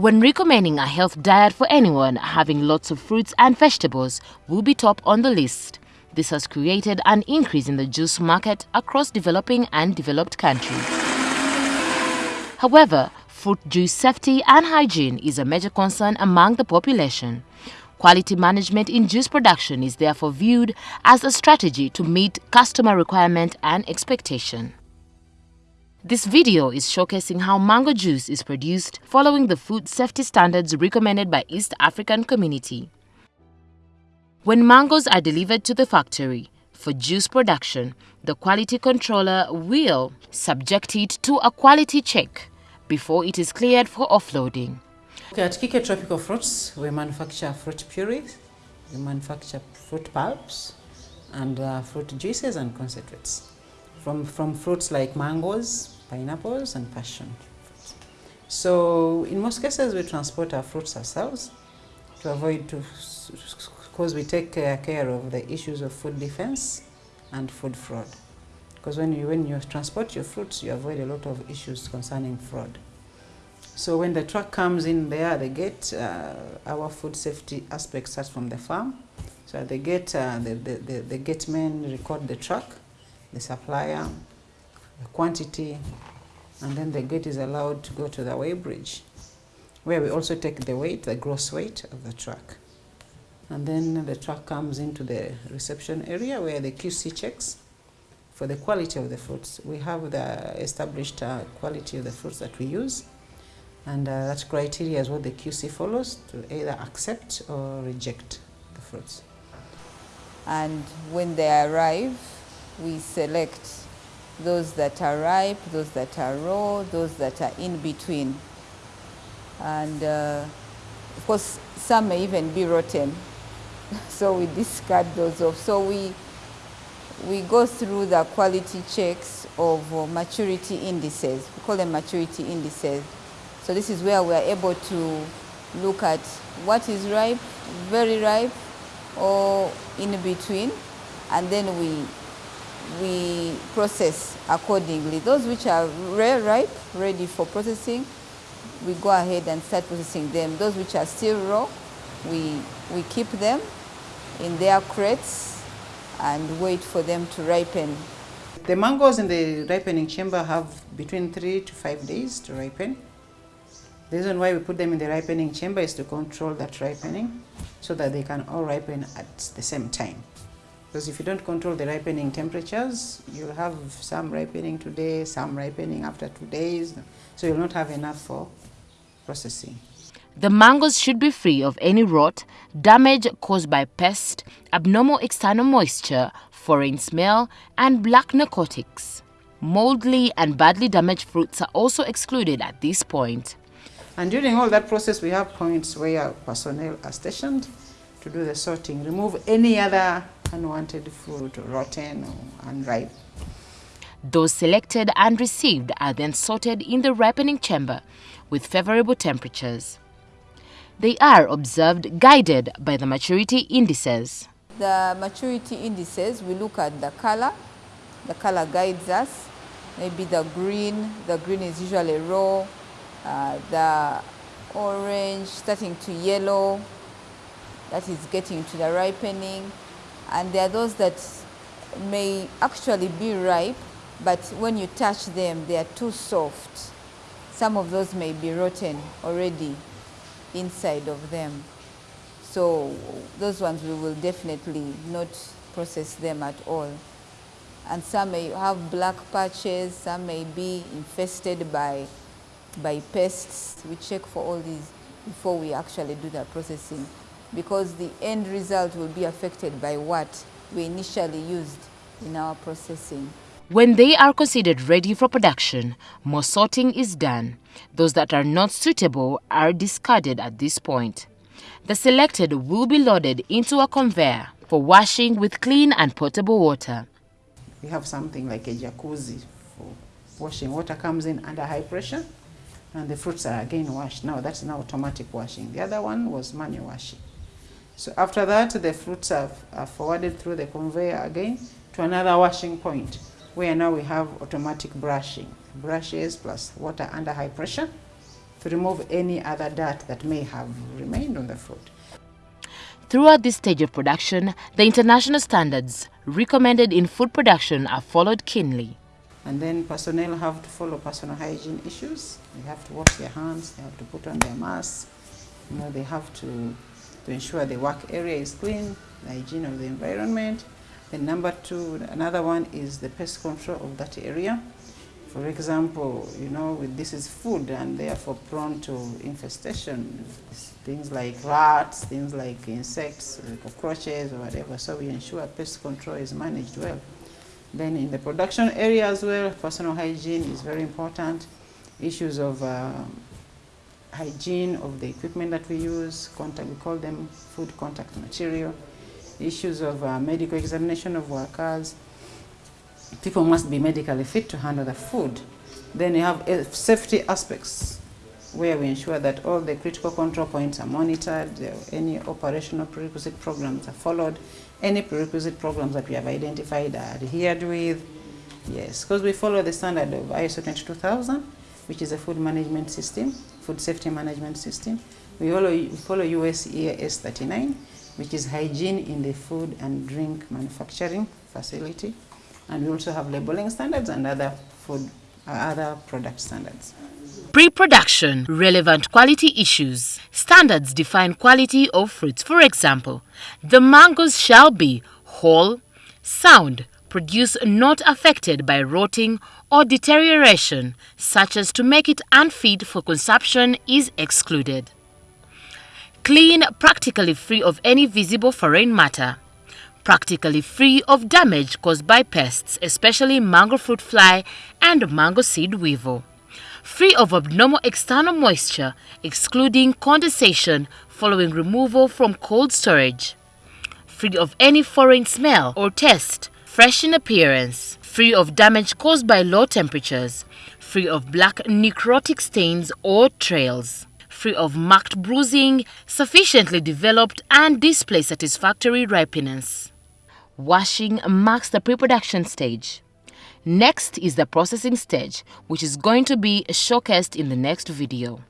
When recommending a health diet for anyone, having lots of fruits and vegetables will be top on the list. This has created an increase in the juice market across developing and developed countries. However, fruit juice safety and hygiene is a major concern among the population. Quality management in juice production is therefore viewed as a strategy to meet customer requirement and expectation. This video is showcasing how mango juice is produced following the food safety standards recommended by East African Community. When mangoes are delivered to the factory for juice production, the quality controller will subject it to a quality check before it is cleared for offloading. Okay, at Kike Tropical Fruits, we manufacture fruit purees, we manufacture fruit pulps, and uh, fruit juices and concentrates from, from fruits like mangoes, pineapples, and passion fruits. So in most cases, we transport our fruits ourselves to avoid to, because we take care of the issues of food defense and food fraud. Because when you, when you transport your fruits, you avoid a lot of issues concerning fraud. So when the truck comes in there at the gate, uh, our food safety aspect starts from the farm. So at the gate, uh, the, the, the, the gate men record the truck, the supplier, the quantity, and then the gate is allowed to go to the weigh bridge, where we also take the weight, the gross weight of the truck. And then the truck comes into the reception area where the QC checks for the quality of the fruits. We have the established uh, quality of the fruits that we use. And uh, that criteria is what the QC follows to either accept or reject the fruits. And when they arrive, we select those that are ripe, those that are raw, those that are in between. And uh, of course, some may even be rotten, so we discard those off. So we, we go through the quality checks of uh, maturity indices. We call them maturity indices. So this is where we are able to look at what is ripe, very ripe, or in between, and then we we process accordingly. Those which are rare, ripe, ready for processing, we go ahead and start processing them. Those which are still raw, we, we keep them in their crates and wait for them to ripen. The mangoes in the ripening chamber have between three to five days to ripen. The reason why we put them in the ripening chamber is to control that ripening so that they can all ripen at the same time. Because if you don't control the ripening temperatures, you'll have some ripening today, some ripening after two days. So you'll not have enough for processing. The mangoes should be free of any rot, damage caused by pest, abnormal external moisture, foreign smell, and black necrotics. Moldly and badly damaged fruits are also excluded at this point. And during all that process, we have points where personnel are stationed to do the sorting, remove any other unwanted fruit, rotten or unripe. Those selected and received are then sorted in the ripening chamber with favorable temperatures. They are observed guided by the maturity indices. The maturity indices, we look at the color. The color guides us. Maybe the green, the green is usually raw. Uh, the orange starting to yellow, that is getting to the ripening and there are those that may actually be ripe, but when you touch them, they are too soft. Some of those may be rotten already inside of them. So those ones we will definitely not process them at all. And some may have black patches, some may be infested by, by pests. We check for all these before we actually do the processing because the end result will be affected by what we initially used in our processing. When they are considered ready for production, more sorting is done. Those that are not suitable are discarded at this point. The selected will be loaded into a conveyor for washing with clean and potable water. We have something like a jacuzzi for washing. Water comes in under high pressure and the fruits are again washed. Now that's now automatic washing. The other one was manual washing. So after that, the fruits are, are forwarded through the conveyor again to another washing point, where now we have automatic brushing. Brushes plus water under high pressure to remove any other dirt that may have remained on the fruit. Throughout this stage of production, the international standards recommended in food production are followed keenly. And then personnel have to follow personal hygiene issues. They have to wash their hands, they have to put on their masks, you know, they have to, to ensure the work area is clean, the hygiene of the environment. Then number two, another one is the pest control of that area. For example, you know, this is food and therefore prone to infestation. Things like rats, things like insects, cockroaches or whatever. So we ensure pest control is managed well. Then in the production area as well, personal hygiene is very important. Issues of uh, hygiene of the equipment that we use, contact, we call them food contact material. Issues of uh, medical examination of workers, people must be medically fit to handle the food. Then you have uh, safety aspects where we ensure that all the critical control points are monitored, any operational prerequisite programs are followed, any prerequisite programs that we have identified are adhered with. Yes, because we follow the standard of ISO 22000, which is a food management system, food safety management system. We follow, follow US EAS 39, which is hygiene in the food and drink manufacturing facility. And we also have labeling standards and other food, uh, other product standards. Pre-production relevant quality issues. Standards define quality of fruits. For example, the mangoes shall be whole, sound, produce not affected by rotting or deterioration, such as to make it unfit for consumption is excluded. Clean, practically free of any visible foreign matter practically free of damage caused by pests, especially mango fruit fly and mango seed weevil. Free of abnormal external moisture, excluding condensation following removal from cold storage. Free of any foreign smell or taste, fresh in appearance. Free of damage caused by low temperatures. Free of black necrotic stains or trails free of marked bruising, sufficiently developed and display satisfactory ripeness. Washing marks the pre-production stage. Next is the processing stage, which is going to be showcased in the next video.